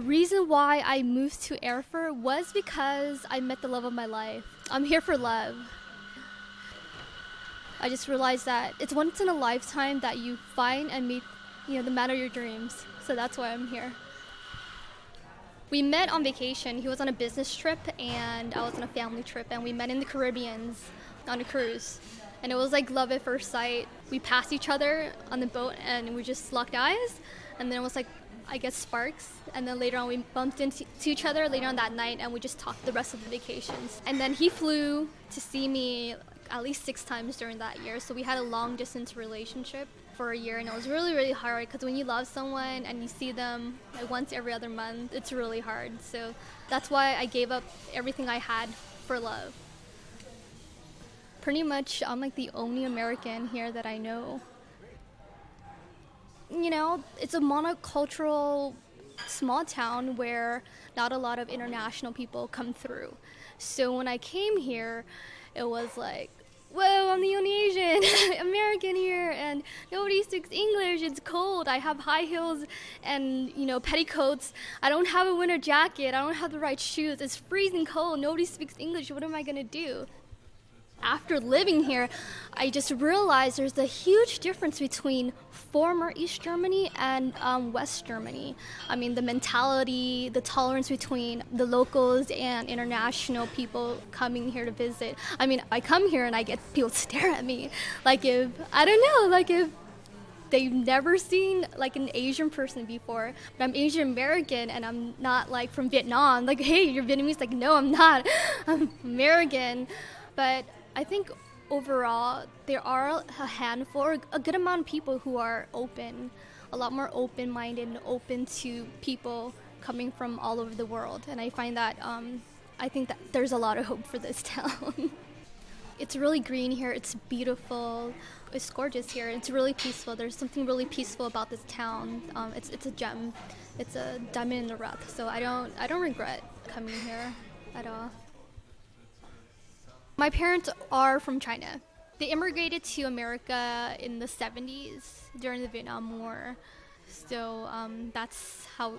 reason why I moved to Erfurt was because I met the love of my life. I'm here for love. I just realized that it's once in a lifetime that you find and meet, you know, the man of your dreams. So that's why I'm here. We met on vacation. He was on a business trip and I was on a family trip and we met in the Caribbeans on a cruise. And it was like love at first sight. We passed each other on the boat and we just locked eyes and then it was like I guess sparks. And then later on, we bumped into each other later on that night, and we just talked the rest of the vacations. And then he flew to see me at least six times during that year. So we had a long distance relationship for a year, and it was really, really hard because when you love someone and you see them like once every other month, it's really hard. So that's why I gave up everything I had for love. Pretty much, I'm like the only American here that I know you know, it's a monocultural small town where not a lot of international people come through. So when I came here, it was like, whoa, I'm the only Asian American here, and nobody speaks English. It's cold. I have high heels and you know petticoats. I don't have a winter jacket. I don't have the right shoes. It's freezing cold. Nobody speaks English. What am I gonna do? After living here, I just realized there's a huge difference between former East Germany and um, West Germany. I mean, the mentality, the tolerance between the locals and international people coming here to visit. I mean, I come here and I get people stare at me like if, I don't know, like if they've never seen like an Asian person before. But I'm Asian American and I'm not like from Vietnam. Like, hey, you're Vietnamese. Like, no, I'm not. I'm American. But I think overall there are a handful, a good amount of people who are open, a lot more open-minded and open to people coming from all over the world. And I find that um, I think that there's a lot of hope for this town. it's really green here. It's beautiful. It's gorgeous here. It's really peaceful. There's something really peaceful about this town. Um, it's it's a gem. It's a diamond in the rough. So I don't I don't regret coming here at all. My parents are from China. They immigrated to America in the 70s during the Vietnam War. So um, that's how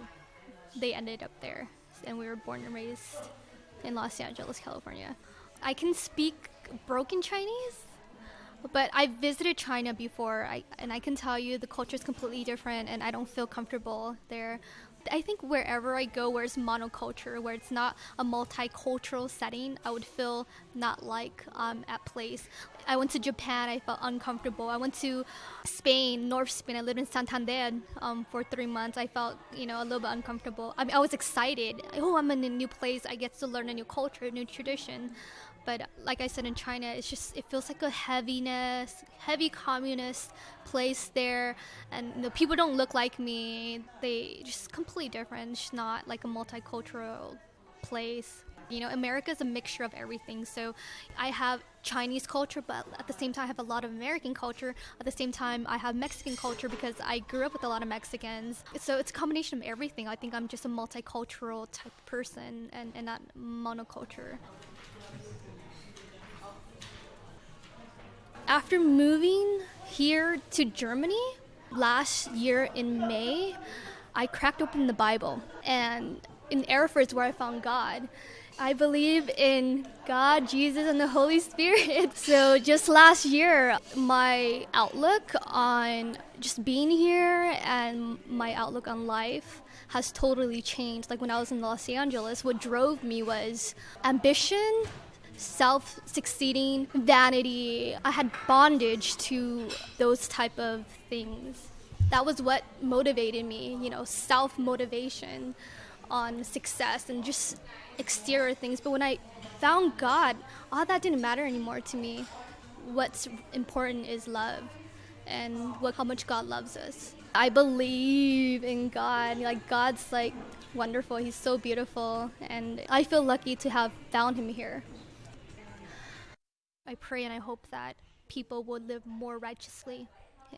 they ended up there. And we were born and raised in Los Angeles, California. I can speak broken Chinese, but I visited China before, I, and I can tell you the culture is completely different, and I don't feel comfortable there. I think wherever I go where it's monoculture, where it's not a multicultural setting, I would feel not like um, at place. I went to Japan, I felt uncomfortable. I went to Spain, North Spain. I lived in Santander um, for three months. I felt, you know, a little bit uncomfortable. I mean, I was excited. Oh, I'm in a new place. I get to learn a new culture, a new tradition. But like I said in China, it's just it feels like a heaviness, heavy communist place there, and you know, people don't look like me. They just completely different. It's not like a multicultural place. You know, America is a mixture of everything. So I have Chinese culture, but at the same time, I have a lot of American culture. At the same time, I have Mexican culture because I grew up with a lot of Mexicans. So it's a combination of everything. I think I'm just a multicultural type person and, and not monoculture. After moving here to Germany last year in May, I cracked open the Bible. And in Erfurt is where I found God. I believe in God, Jesus, and the Holy Spirit. So just last year, my outlook on just being here and my outlook on life has totally changed. Like when I was in Los Angeles, what drove me was ambition self succeeding vanity. I had bondage to those type of things. That was what motivated me you know self motivation on success and just exterior things. But when i found god all that didn't matter anymore to me. What's important is love and what how much god loves us. I believe in god. Like god's like wonderful. He's so beautiful. And i feel lucky to have found him here I pray and I hope that people would live more righteously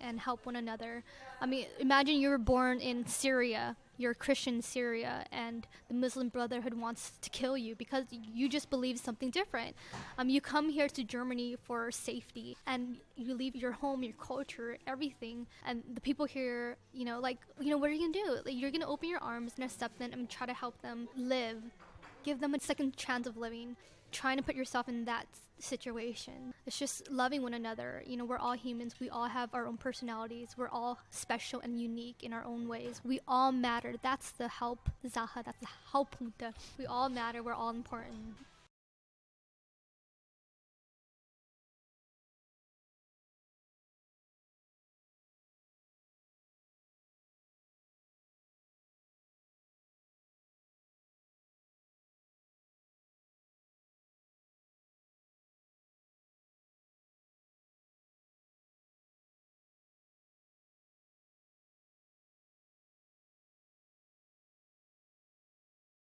and help one another. I mean, imagine you were born in Syria, you're Christian Syria and the Muslim Brotherhood wants to kill you because you just believe something different. Um, you come here to Germany for safety and you leave your home, your culture, everything, and the people here, you know, like, you know, what are you gonna do? Like, you're gonna open your arms and accept them and try to help them live, give them a second chance of living trying to put yourself in that situation. It's just loving one another. You know, we're all humans. We all have our own personalities. We're all special and unique in our own ways. We all matter. That's the help, Zaha. That's the help. We all matter. We're all important.